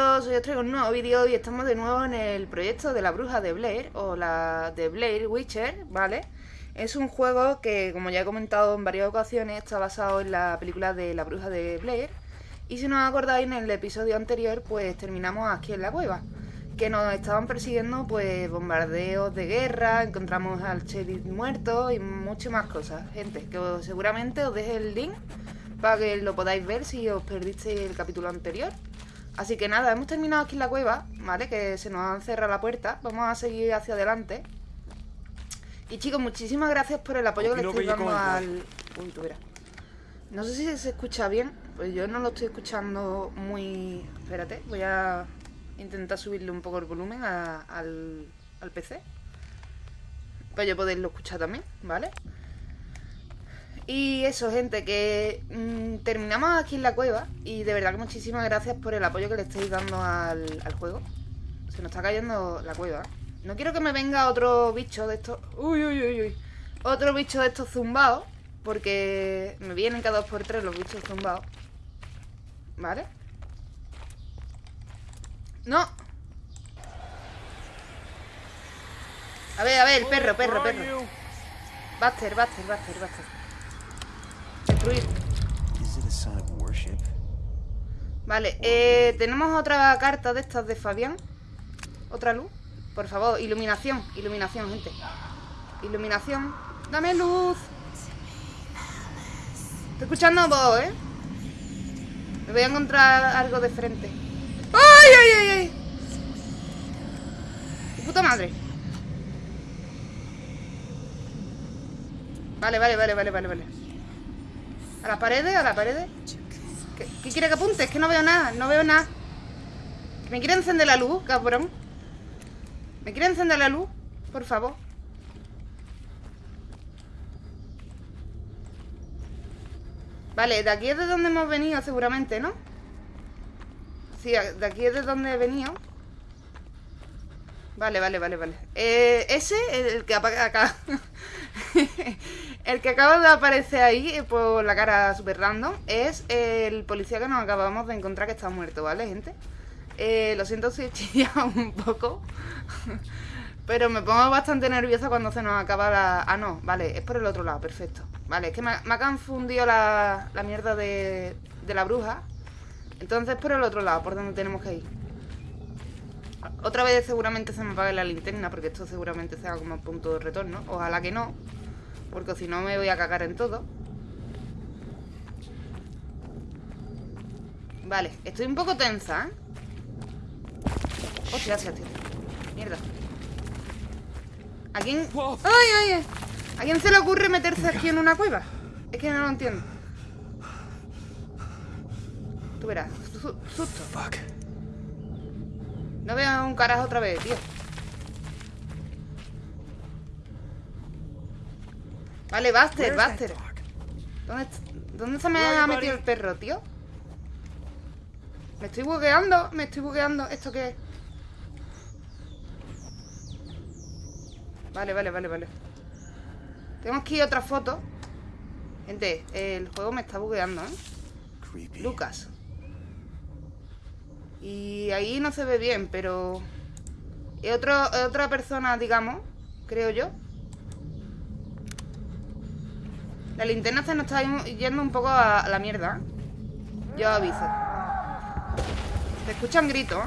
chicos, hoy os traigo un nuevo vídeo y estamos de nuevo en el proyecto de la bruja de Blair o la de Blair Witcher, ¿vale? Es un juego que, como ya he comentado en varias ocasiones, está basado en la película de la bruja de Blair y si no os acordáis en el episodio anterior, pues terminamos aquí en la cueva que nos estaban persiguiendo pues bombardeos de guerra, encontramos al sheriff muerto y muchas más cosas, gente, que seguramente os deje el link para que lo podáis ver si os perdisteis el capítulo anterior. Así que nada, hemos terminado aquí en la cueva, ¿vale? Que se nos han cerrado la puerta. Vamos a seguir hacia adelante. Y chicos, muchísimas gracias por el apoyo que le estoy dando al... Uy, tú verás. No sé si se escucha bien, pues yo no lo estoy escuchando muy... Espérate, voy a intentar subirle un poco el volumen al, al PC. Para yo poderlo escuchar también, ¿vale? Y eso, gente, que mm, terminamos aquí en la cueva y de verdad que muchísimas gracias por el apoyo que le estáis dando al, juego. Se nos está cayendo la cueva. No quiero que me venga otro bicho de estos... Uy, uy, uy, uy. Otro bicho de estos zumbados, porque me vienen cada dos por tres los bichos zumbados. ¿Vale? ¡No! A ver, a ver, el perro, perro, perro. Buster, Buster, Buster, Buster. Vale, eh, tenemos otra carta de estas de Fabián. Otra luz. Por favor, iluminación, iluminación, gente. Iluminación. Dame luz. Estoy escuchando voz, ¿eh? Me voy a encontrar algo de frente. ¡Ay, ay, ay, ay! puta madre! Vale, vale, vale, vale, vale, vale. ¿A las paredes? ¿A las paredes? ¿Qué, quiere que apunte? Es que no veo nada, no veo nada ¿Me quiere encender la luz, cabrón? ¿Me quiere encender la luz? Por favor Vale, de aquí es de donde hemos venido seguramente, ¿no? Sí, de aquí es de donde he venido Vale, vale, vale, vale eh, Ese, el que apaga acá El que acaba de aparecer ahí eh, por la cara super random es el policía que nos acabamos de encontrar que está muerto, ¿vale, gente? Eh, lo siento si he chillado un poco, pero me pongo bastante nerviosa cuando se nos acaba la... Ah, no, vale, es por el otro lado, perfecto. Vale, es que me, ha confundido la, la mierda de, de la bruja. Entonces por el otro lado, por donde tenemos que ir. Otra vez seguramente se me apague la linterna, porque esto seguramente sea como punto de retorno. Ojalá que no. Porque si no me voy a cagar en todo. Vale, estoy un poco tensa, ¿eh? Hostia, hostia, hostia. Mierda. ¿A quién...? ¡Ay, ay, ¿A quién se le ocurre meterse aquí en una cueva? Es que no lo entiendo. Tú verás Susto. No veo un carajo otra vez, tío Vale, Buster, Buster. ¿Dónde, ¿Dónde se me ha metido el perro, tío? Me estoy bugueando, me estoy bugueando. ¿Esto qué es? Vale, vale, vale, vale. Tenemos que ir a otra foto. Gente, el juego me está bugueando, ¿eh? Lucas. Y ahí no se ve bien, pero... Es otra persona, digamos, creo yo. La linterna se nos está yendo un poco a la mierda. Yo aviso. Se escuchan gritos.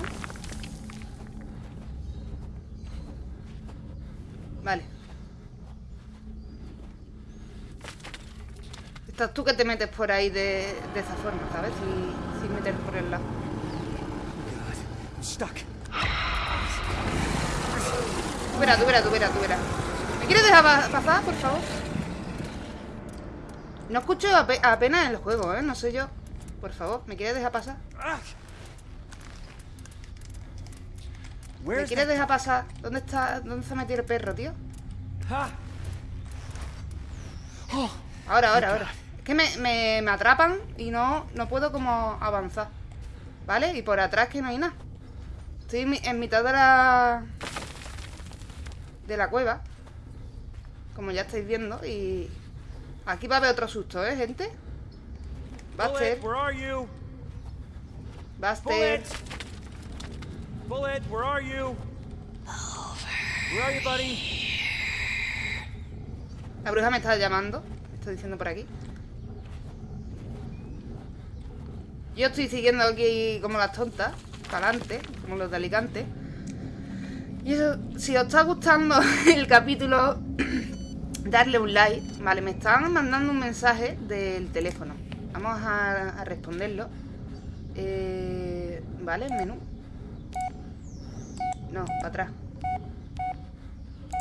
Vale. Estás tú que te metes por ahí de, esa forma, ¿sabes? Sin, sin meter por el lado. Tú verás, tú verás, tú verás, tú verás. ¿Me quieres dejar pasar, por favor? No escucho apenas el juego, ¿eh? No sé yo. Por favor, ¿me quieres dejar pasar? ¿Me quieres dejar pasar? ¿Dónde está? ¿Dónde se ha metido el perro, tío? Ahora, ahora, ahora. Es que me, me, atrapan y no, no puedo como avanzar. ¿Vale? Y por atrás que no hay nada. Estoy en mitad de la... De la cueva. Como ya estáis viendo y... Aquí va a haber otro susto, ¿eh, gente? Buster. Buster. Bullet, where are you? Where are you, buddy? La bruja me está llamando. Me está diciendo por aquí. Yo estoy siguiendo aquí como las tontas. Para adelante, como los de Alicante. Y eso, si os está gustando el capítulo, darle un like. Vale, me estaban mandando un mensaje del teléfono. Vamos a, a responderlo. Eh, vale, menú. No, para atrás.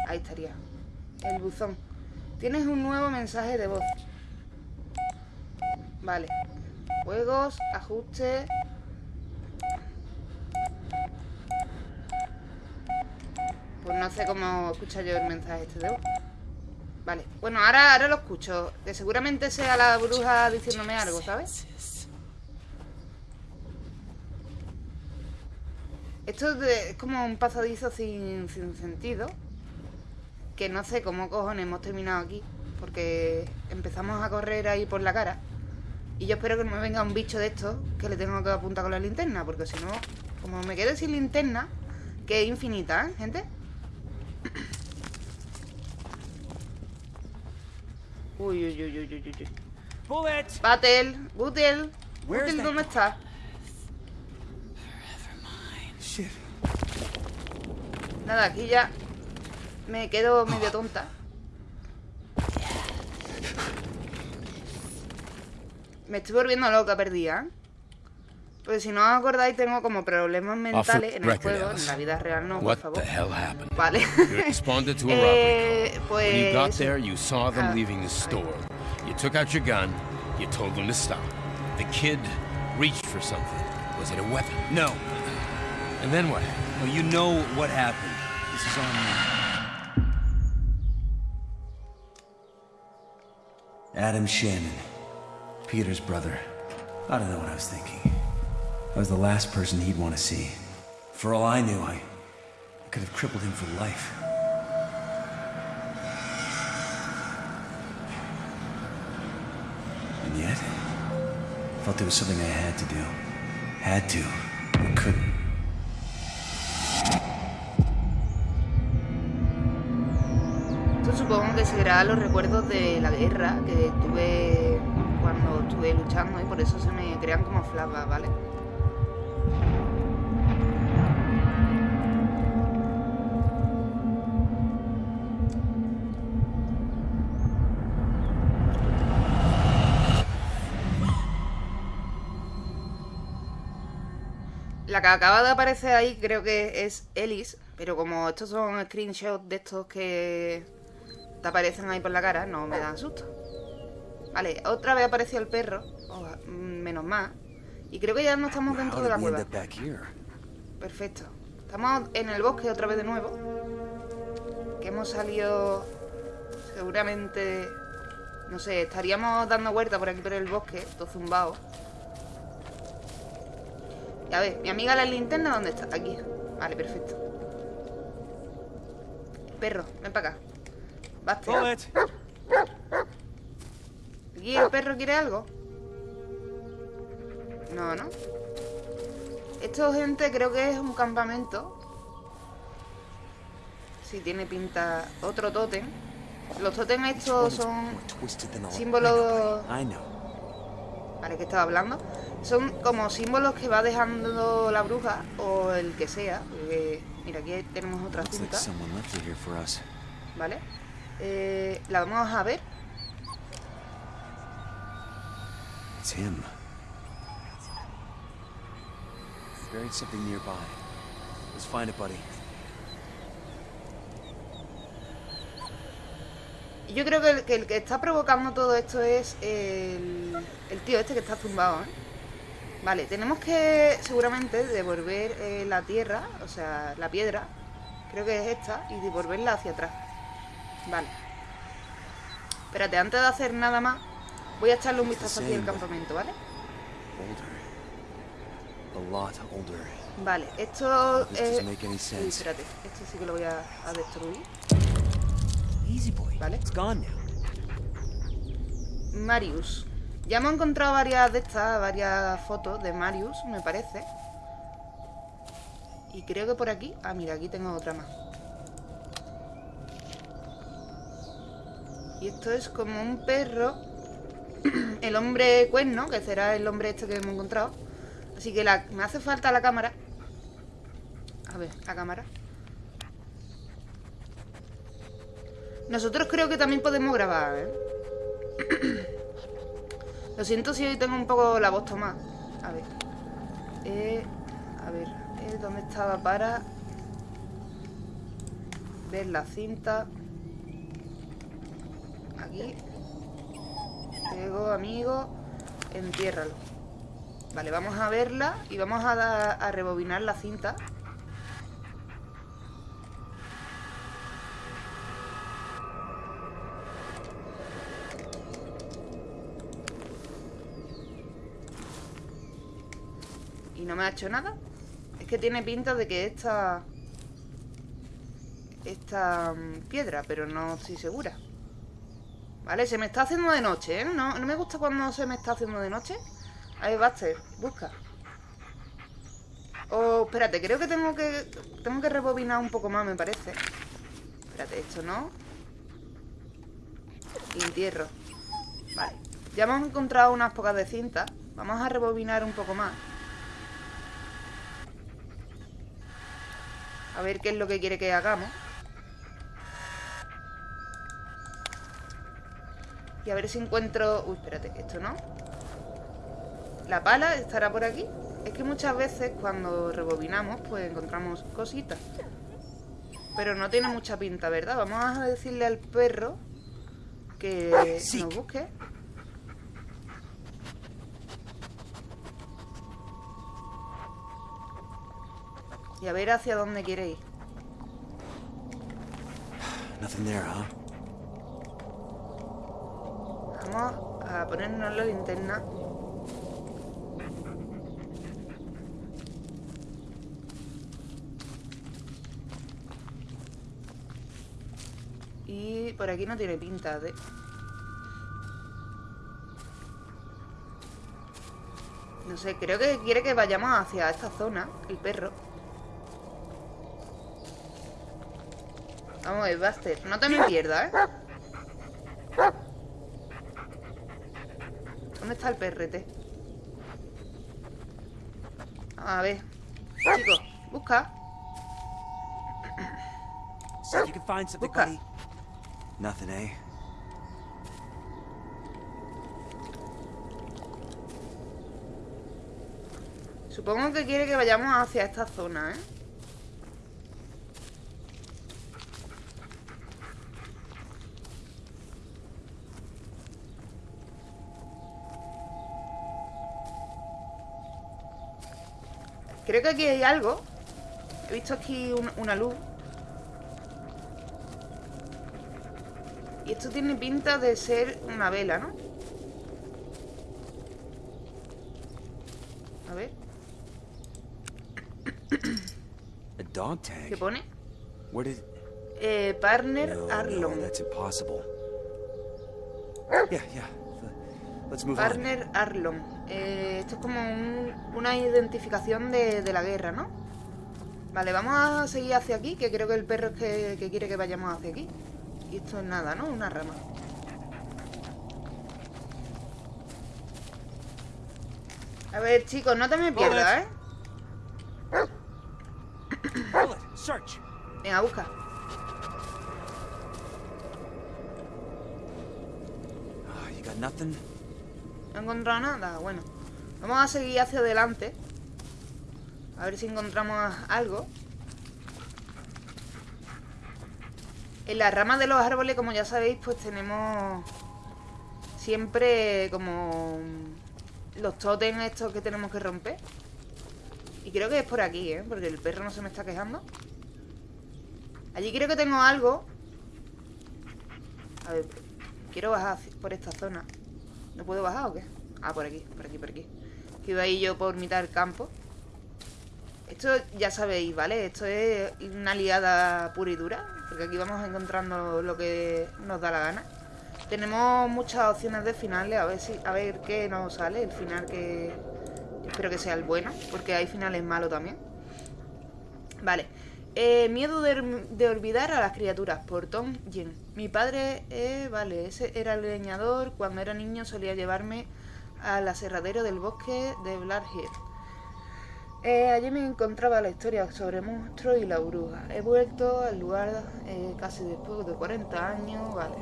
Ahí estaría. El buzón. Tienes un nuevo mensaje de voz. Vale. Juegos, ajustes. Pues no sé cómo escuchar yo el mensaje este de voz. Vale. Bueno, ahora, ahora lo escucho. Que seguramente sea la bruja diciéndome algo, ¿sabes? Esto es, de- es como un pasadizo sin, sin sentido. Que no sé cómo cojones hemos terminado aquí. Porque empezamos a correr ahí por la cara. Y yo espero que no me venga un bicho de estos que le tengo que apuntar con la linterna. Porque si no, como me quede sin linterna, que es infinita, ¿eh, gente? Uy, uy, uy, uy, uy, uy. Bullet! Batel, Butel. Butel, ¿dónde? Shit. Nada, aquí ya me quedo medio tonta. Me estoy volviendo loca perdida. ¿eh? Pues si no os acordáis, tengo como Responded to a robbery. You got there, you saw them leaving the store. You took out your gun. You told them to stop. The kid reached for something. Was it a weapon? No. And then what? You know what happened. This is on you. Adam Shannon, Peter's brother. I don't know what I was thinking. I was the last person he'd want to see. For all I knew, I, I could have crippled him for life. And yet, I felt there was something I had to do. Had to, but couldn't. Supongo que será los recuerdos de la guerra que tuve cuando estuve luchando y por eso se me crean como flashbacks, ¿vale? Que acaba de aparecer ahí creo que es Ellis, pero como estos son screenshots de estos que te aparecen ahí por la cara, no me dan susto. Vale, otra vez apareció el perro, oh, mm, menos mal. Y creo que ya no estamos dentro de la cueva. Perfecto. Estamos en el bosque otra vez de nuevo. Que hemos salido seguramente... No sé, estaríamos dando vueltas por aquí por el bosque, todo zumbado. Y a ver, mi amiga la linterna, ¿dónde está? Aquí. Vale, perfecto. Perro, ven para acá. Basta. Bullet! ¿Aquí el perro quiere algo? No, ¿no? Esto, gente, creo que es un campamento. Si tiene pinta... Otro tótem. Los tótem estos son... Símbolos-. ¿Vale? que estaba hablando? Son como símbolos que va dejando la bruja o el que sea. porque, mira, aquí tenemos otra cinta. ¿vale? Eh, la vamos a ver. It's him. He buried something nearby. Let's find it, buddy. Y Yo creo que el, que el que está provocando todo esto es el, el tío este que está zumbado, ¿eh? Vale, tenemos que seguramente devolver eh, la tierra, o sea, la piedra, creo que es esta, y devolverla hacia atrás. Vale. Espérate, antes de hacer nada más, voy a echarle un vistazo aquí al campamento, ¿vale? Vale, esto es... Uy, espérate, esto sí que lo voy a, a destruir. Easy boy. Vale. Marius. Ya hemos encontrado varias de estas, varias fotos de Marius, me parece. Y creo que por aquí... Ah, mira, aquí tengo otra más. Y esto es como un perro. el hombre cuerno, que será el hombre este que hemos encontrado. Así que me hace falta la cámara. A ver, la cámara. Nosotros creo que también podemos grabar, ¿eh? Lo siento si hoy tengo un poco la voz tomada. A ver. Eh, a ver, eh, ¿dónde estaba para ver la cinta? Aquí. Luego, amigo, entiérralo. Vale, vamos a verla y vamos a, a rebobinar la cinta. No me ha hecho nada. Es que tiene pinta de que esta... Esta mm, piedra, pero no estoy segura. Vale, se me está haciendo de noche, ¿eh? No, no me gusta cuando se me está haciendo de noche. Ahí, Buster, busca. Oh, espérate, creo que tengo que... Tengo que rebobinar un poco más, me parece. Espérate, esto no. Entierro. Vale. Ya hemos encontrado unas pocas de cinta. Vamos a rebobinar un poco más. A ver qué es lo que quiere que hagamos. Y a ver si encuentro... Uy, espérate, esto no. La pala estará por aquí. Es que muchas veces cuando rebobinamos, pues encontramos cositas. Pero no tiene mucha pinta, ¿verdad? Vamos a decirle al perro que nos busque. Y a ver hacia dónde quiere ir. Nothing there, huh? Vamos a ponernos la linterna. Y por aquí no tiene pinta de... No sé, creo que quiere que vayamos hacia esta zona, el perro. Buster. No te me pierdas, ¿eh? ¿Dónde está el perrete? A ver. Chicos, busca. Busca. Nothing, eh? Supongo que quiere que vayamos hacia esta zona, ¿eh? Creo que aquí hay algo. He visto aquí un- una luz. Y esto tiene pinta de ser una vela, ¿no? A ver, A dog tag. ¿qué pone? Eh, partner No, Arlong. no, that's impossible. Yeah, yeah. Let's move on. Partner Arlong. Eh, esto es como un- una identificación de, de la guerra, ¿no? Vale, vamos a seguir hacia aquí, que creo que el perro es que, que quiere que vayamos hacia aquí. Y esto es nada, ¿no? Una rama. A ver, chicos, no te me pierdas, ¿eh? Bullet, search. Venga, busca. Ah, you got nothing? Encontrado nada. Bueno, vamos a seguir hacia adelante. A ver si encontramos algo. En las ramas de los árboles, como ya sabéis, pues tenemos siempre como los tótems estos que tenemos que romper. Y creo que es por aquí, ¿eh? Porque el perro no se me está quejando. Allí creo que tengo algo. A ver, quiero bajar por esta zona. ¿No puedo bajar o qué? Ah, por aquí, por aquí, por aquí. Que iba ahí yo por mitad del campo. Esto ya sabéis, ¿vale? Esto es una liada pura y dura. Porque aquí vamos encontrando lo que nos da la gana. Tenemos muchas opciones de finales. A ver si, a ver qué nos sale. El final que. Espero que sea el bueno. Porque hay finales malos también. Vale. Eh, miedo de, olvidar a las criaturas, por Tom Jen. Mi padre, eh, vale, ese era el leñador. Cuando era niño solía llevarme al aserradero del bosque de Black Hill. Eh, allí me encontraba la historia sobre monstruos y la bruja. He vuelto al lugar casi después de 40 años. Vale,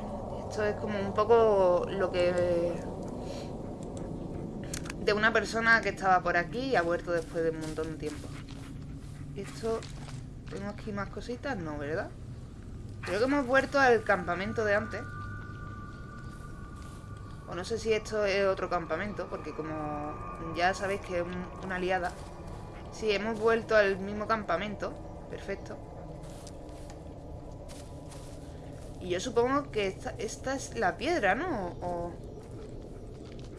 esto es como un poco lo que... De una persona que estaba por aquí y ha vuelto después de un montón de tiempo. Esto... ¿Tengo aquí más cositas? No, ¿verdad? Creo que hemos vuelto al campamento de antes. O no sé si esto es otro campamento, porque como ya sabéis que es un- una aliada. Sí, hemos vuelto al mismo campamento. Perfecto. Y yo supongo que esta, es la piedra, ¿no? O,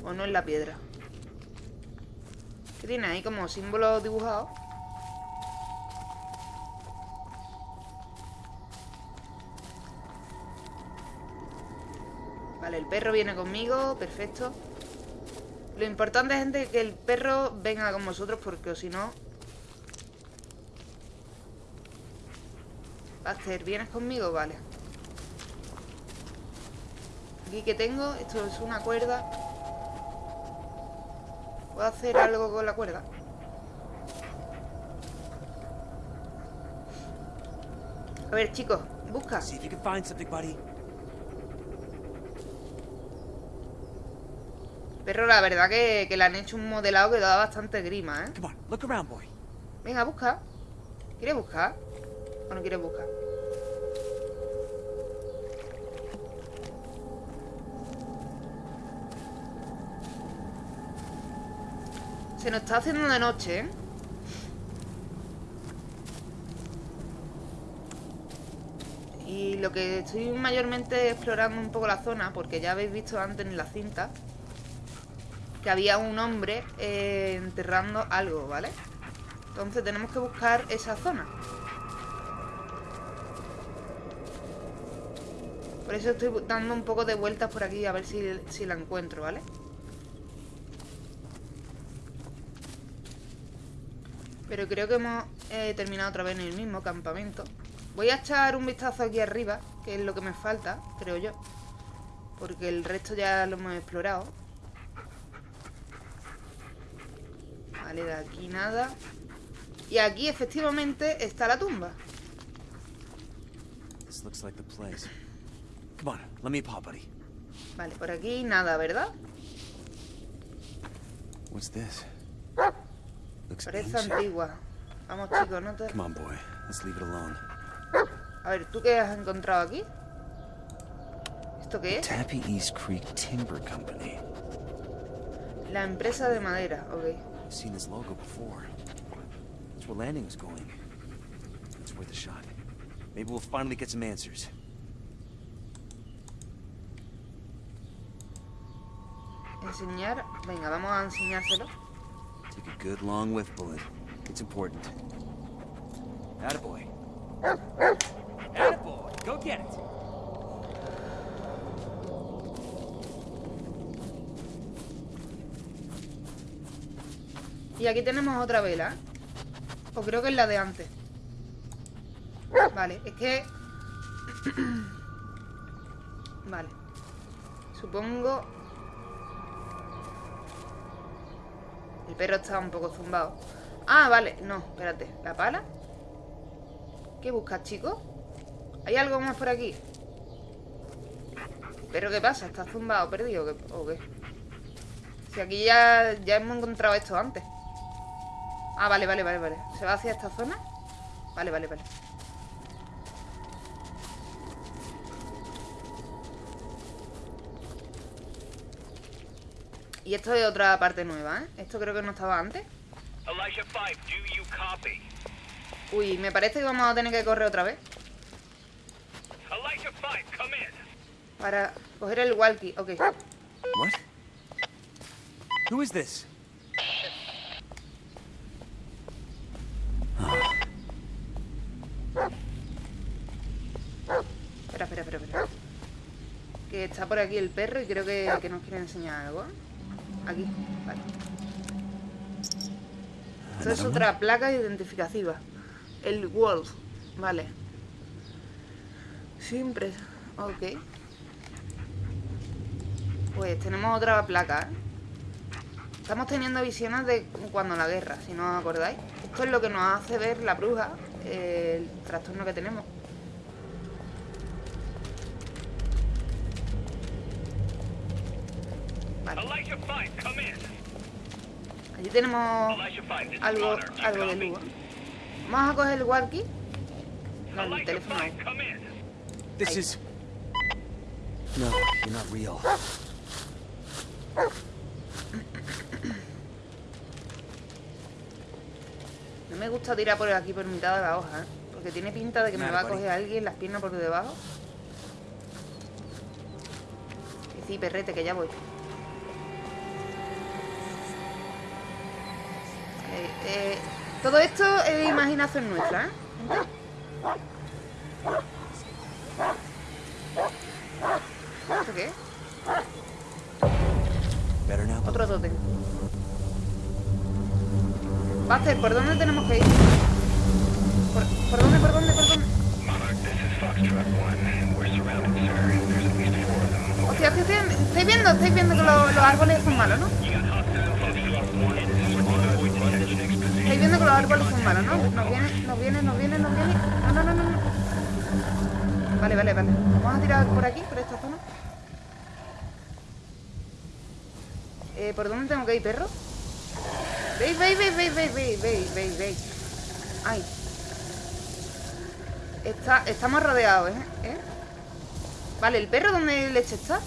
o no es la piedra. ¿Qué tiene ahí como símbolos dibujados? Vale, el perro viene conmigo, perfecto. Lo importante, gente, es que el perro venga con vosotros porque si no... Buster, ¿vienes conmigo? Vale. Aquí que tengo, esto es una cuerda. ¿Puedo hacer algo con la cuerda? A ver, chicos, busca. Perro, la verdad que, que le han hecho un modelado que da bastante grima, ¿eh? Venga, busca. ¿Quieres buscar? ¿O no quieres buscar? Se nos está haciendo de noche, ¿eh? Y lo que estoy mayormente explorando un poco la zona, porque ya habéis visto antes en la cinta que había un hombre eh, enterrando algo, ¿vale? Entonces tenemos que buscar esa zona. Por eso estoy dando un poco de vueltas por aquí a ver si, si la encuentro, ¿vale? Pero creo que hemos eh, terminado otra vez en el mismo campamento. Voy a echar un vistazo aquí arriba, que es lo que me falta, creo yo. Porque el resto ya lo hemos explorado. Vale, de aquí nada. Y aquí efectivamente está la tumba. Vale, por aquí nada, ¿verdad? What's this? Looks Parece antigua. Vamos chicos, no te... A ver, ¿tú qué has encontrado aquí? ¿Esto qué es? Tappy East Creek Timber Company. La empresa de madera, ok. I've seen this logo before. That's where Landing was going. It's worth a shot. Maybe we'll finally get some answers. Enseñar... Venga, vamos a enseñárselo. Take a good long whiff bullet. It's important. Attaboy. Attaboy! Go get it! Y aquí tenemos otra vela. O creo que es la de antes. Vale, es que... vale. Supongo... El perro está un poco zumbado. Ah, vale. No, espérate. ¿La pala? ¿Qué buscas, chico? ¿Hay algo más por aquí? ¿Pero qué pasa? ¿Está zumbado, perdido o qué? Si aquí ya, ya hemos encontrado esto antes. Ah, vale, vale, vale, vale. ¿Se va hacia esta zona? Vale, vale, vale. Y esto es otra parte nueva, ¿eh? Esto creo que no estaba antes. Elijah 5, do you copy? Uy, me parece que vamos a tener que correr otra vez. Elijah 5, come in. Para coger el walkie. Ok. What? Who is está por aquí el perro y creo que, que nos quiere enseñar algo. Aquí, vale. Esto es otra placa identificativa. El Wolf. Vale. Siempre. Ok. Pues tenemos otra placa, ¿eh? Estamos teniendo visiones de cuando la guerra, si no os acordáis. Esto es lo que nos hace ver la bruja, el trastorno que tenemos. Allí tenemos Elijah 5, this is algo, algo de luz. Vamos a coger el walkie. No, el teléfono. 5, come in. This is... No, you're not real. No me gusta tirar por aquí por mitad de la hoja, ¿eh? Porque tiene pinta de que me va a coger alguien las piernas por debajo. Y sí, perrete, que ya voy. Eh, todo esto es imaginación nuestra, ¿eh? ¿Esto qué? Otro tótem. Buster, ¿por dónde tenemos que ir? ¿Por, por dónde, por dónde, por dónde? Monarch, this is Foxtrot 1. We're surrounded, sir. There's at least four of them. Hostia, hostia, hostia, estáis viendo, estáis viendo que lo- los árboles son malos, ¿no? You got hostile Foxtrot 1. This is Monarch. Avoid detection exposition. Estáis viendo que los árboles son malos, ¿no? Nos viene, nos viene, nos viene, nos viene. No, no, no, no. Vale, vale, vale. Vamos a tirar por aquí, por esta zona. Eh, ¿Por dónde tengo que ir, perro? Veis, veis, veis, veis, veis, veis, veis, veis, veis. Ay. Está, estamos rodeados, ¿eh? ¿eh? Vale, ¿el perro dónde leche está?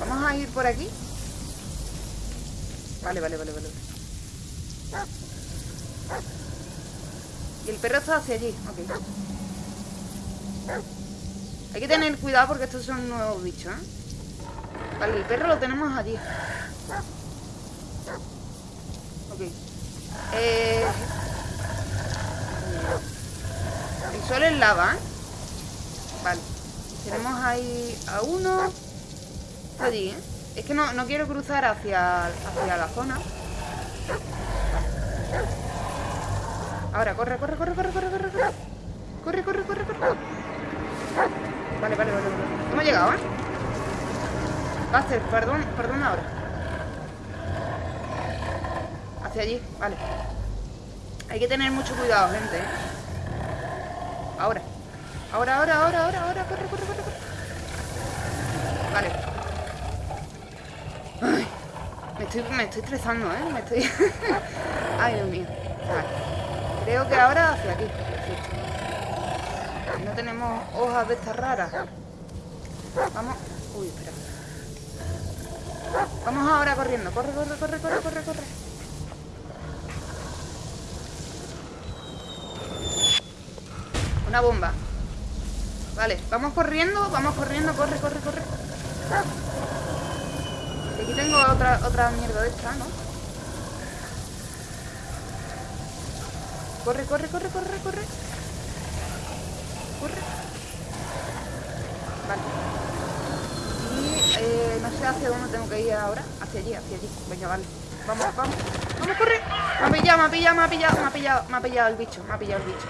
Vamos ir por aquí. Vale, vale, vale, vale. Y el perro está hacia allí, ok. Hay que tener cuidado porque estos son nuevos bichos, ¿eh? Vale, el perro lo tenemos allí. Ok. Eh... El sol es lava, ¿eh? Vale. Tenemos ahí a uno. Allí, ¿eh? Es que no, no quiero cruzar hacia, hacia la zona. Ahora, corre, corre, corre, corre, corre, corre, corre. Corre, corre, corre, corre. Vale, vale, vale, vale. Hemos llegado, ¿eh? Buster, perdón, perdón ahora. Hacia allí, vale. Hay que tener mucho cuidado, gente. ¿eh? Ahora. Ahora, ahora, ahora, ahora, ahora. Corre, corre, corre, corre. Vale. Estoy, me estoy estresando, ¿eh? Me estoy... Ay, Dios mío. Vale. Creo que ahora hacia aquí. No tenemos hojas de estas raras. Vamos. Uy, espera. Vamos ahora corriendo. Corre, corre, corre, corre, corre, corre. Una bomba. Vale, vamos corriendo, vamos corriendo, corre, corre, corre. Aquí tengo otra, otra mierda de esta, ¿no? Corre, corre, corre, corre, corre. Corre. Vale. Y eh, no sé hacia dónde tengo que ir ahora. Hacia allí, hacia allí. Venga, vale. Vamos, vamos. Vamos, corre. Me ha pillado, me ha pillado, me ha pillado, me ha pillado, me ha pillado el bicho, me ha pillado el bicho.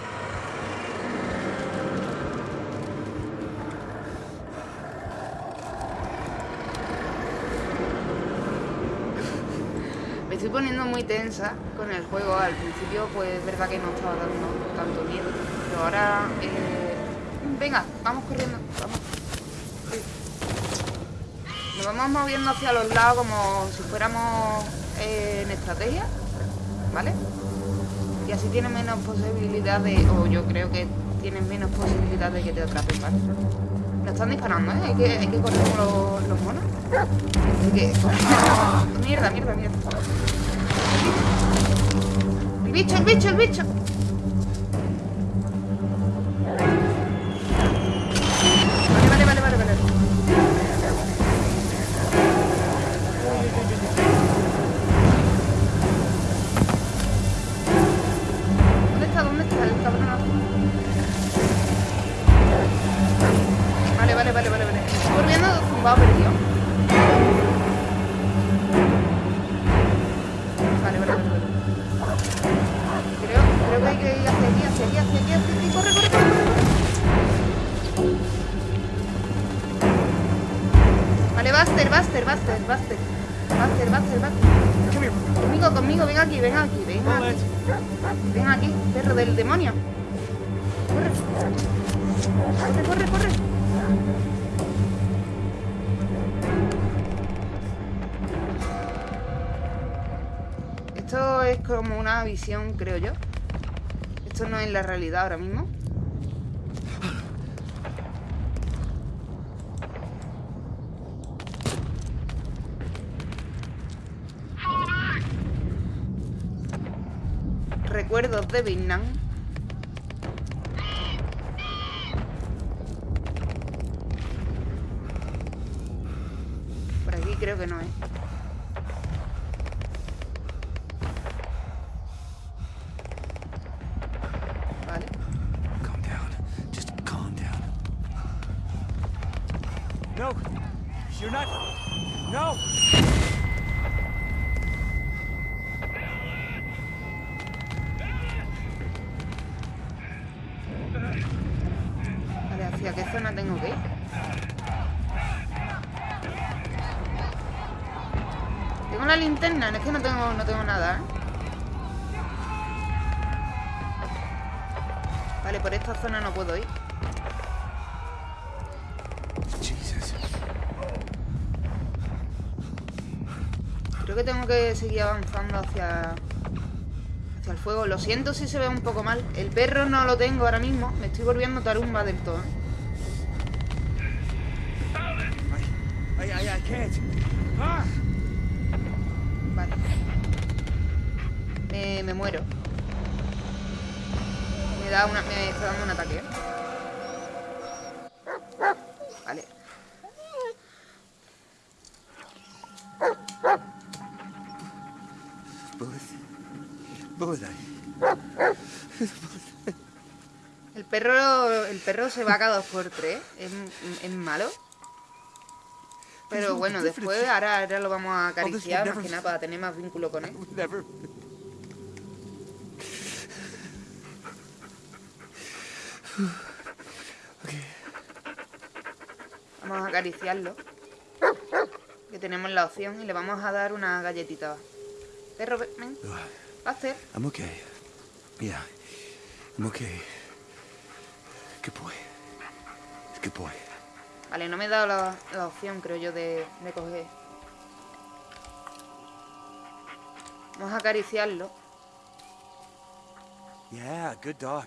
Estoy poniendo muy tensa con el juego. Al principio, pues es verdad que no estaba dando tanto miedo. Pero ahora, eh, venga, vamos corriendo. Vamos. Nos vamos moviendo hacia los lados como si fuéramos eh, en estrategia. ¿Vale? Y así tienes menos posibilidad de. O yo creo que tienes menos posibilidad de que te atrapen, ¿vale? Nos están disparando, ¿eh? Hay que, hay que correr los, los monos. Hay que. Mierda, mierda, mierda. El bicho, el bicho, el bicho. Vale, vale, vale, vale, vale. ¿Dónde está? ¿Dónde está el cabronazo? Vale, vale, vale, vale, vale. Corriendo zumbado perdido. Buster, Buster, Buster. Buster. Conmigo, conmigo, ven aquí, ven aquí, ven aquí. Ven aquí, perro del demonio. Corre. Corre, corre, corre. Esto es como una visión, creo yo. Esto no es la realidad ahora mismo. Recuerdos de Vietnam. Por aquí creo que no es. Vale. Linterna, es que no tengo, no tengo nada, ¿eh? Vale, por esta zona no puedo ir. Creo que tengo que seguir avanzando hacia, hacia el fuego. Lo siento si se ve un poco mal. El perro no lo tengo ahora mismo. Me estoy volviendo tarumba del todo. ¿eh? I, I, I can't. Ah! Vale. Me, me muero. Me da una. Me está dando un ataque. ¿eh? Vale. El perro. El perro se va cada dos por tres. Es, es malo. Pero bueno, después ahora, ahora lo vamos a acariciar más que nada para tener más vínculo con él. Okay. Vamos a acariciarlo. Que tenemos la opción y le vamos a dar una galletita. Perro, ven. Buster. I'm okay. Yeah. I'm okay. Good boy. Good boy. Vale, no me he dado la, la opción, creo yo, de, de coger. Vamos a acariciarlo. Yeah, good dog.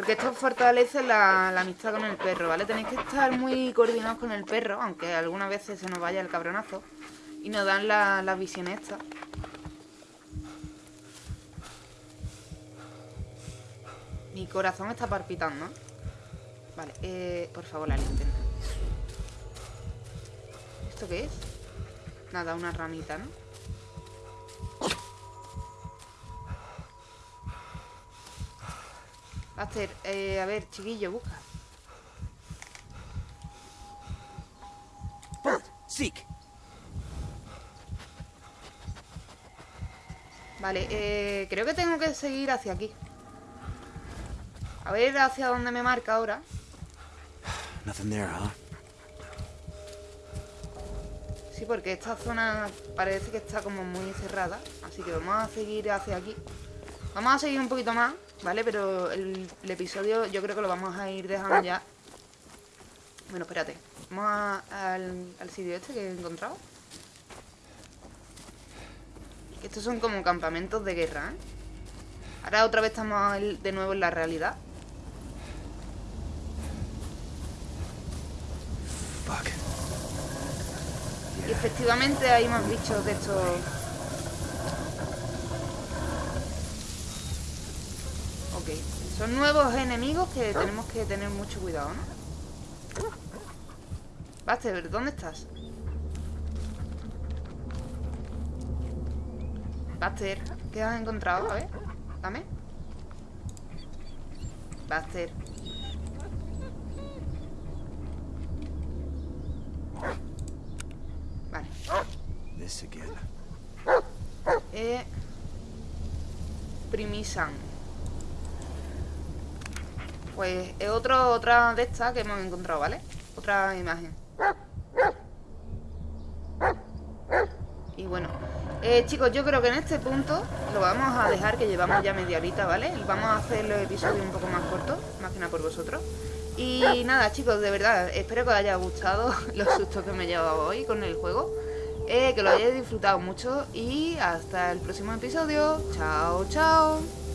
Porque esto fortalece la, la amistad con el perro, ¿vale? Tenéis que estar muy coordinados con el perro, aunque algunas veces se nos vaya el cabronazo. Y nos dan la- las visiones estas. Mi corazón está palpitando. Vale, eh, por favor, la linterna. ¿Esto qué es? Nada, una ramita, ¿no? Aster, eh, a ver, chiquillo, busca. Seek. Vale, eh, creo que tengo que seguir hacia aquí. A ver hacia dónde me marca ahora. Nothing there, huh? Sí, porque esta zona parece que está como muy cerrada. Así que vamos a seguir hacia aquí. Vamos a seguir un poquito más, ¿vale? Pero el, el episodio yo creo que lo vamos a ir dejando ya. Bueno, espérate. Vamos a- al, al sitio este que he encontrado. Estos son como campamentos de guerra, ¿eh? Ahora otra vez estamos de nuevo en la realidad. Y efectivamente hay más bichos de estos. Ok. Son nuevos enemigos que tenemos que tener mucho cuidado, ¿no? Buster, ¿dónde estás? Buster, ¿qué has encontrado? A ver, dame. Buster. Vale. This again. Eh, Primisan. Pues es otro, otra de estas que hemos encontrado, ¿vale? Otra imagen. Y bueno, eh, chicos, yo creo que en este punto lo vamos a dejar, que llevamos ya media horita, ¿vale? Vamos a hacer los episodios un poco más cortos, más que nada por vosotros. Y nada, chicos, de verdad, espero que os haya gustado los sustos que me he llevado hoy con el juego. Eh, que lo hayáis disfrutado mucho y hasta el próximo episodio. Chao, chao.